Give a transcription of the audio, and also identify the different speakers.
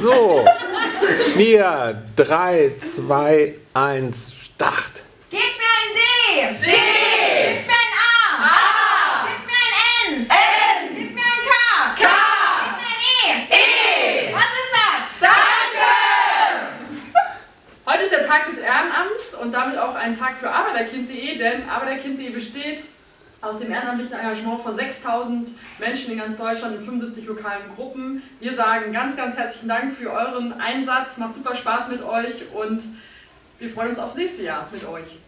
Speaker 1: So, 4, 3, 2, 1, Start.
Speaker 2: Gib mir ein D!
Speaker 3: D!
Speaker 2: Gib mir ein A!
Speaker 3: A!
Speaker 2: Gib mir ein N!
Speaker 3: N!
Speaker 2: Gib mir ein K!
Speaker 3: K!
Speaker 2: Gib mir ein E!
Speaker 3: E!
Speaker 2: Was ist das?
Speaker 3: Danke!
Speaker 4: Heute ist der Tag des Ehrenamts und damit auch ein Tag für Arbeiterkind.de, denn Arbeiterkind.de besteht aus dem ehrenamtlichen Engagement von 6000 Menschen in ganz Deutschland in 75 lokalen Gruppen. Wir sagen ganz, ganz herzlichen Dank für euren Einsatz, macht super Spaß mit euch und wir freuen uns aufs nächste Jahr mit euch.